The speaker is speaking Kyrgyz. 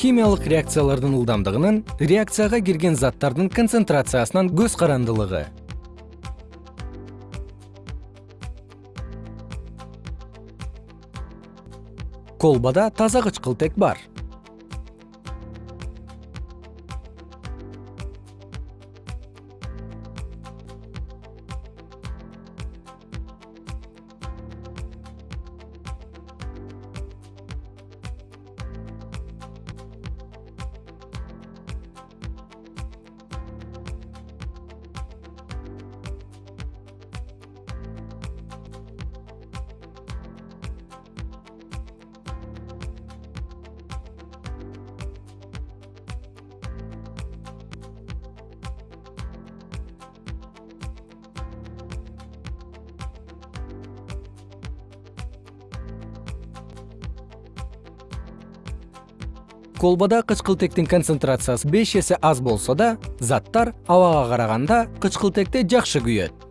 химиялык реакциялардын ылдамдыгынын реакцияга кирген заттардын концентрациясынан көз карандылыгы. Колбада таза кычкылтек бар колбада кычкылтектин концентрациясы беш эсе аз болсо да заттар абага караганда кычкылтекти жакшы күйөт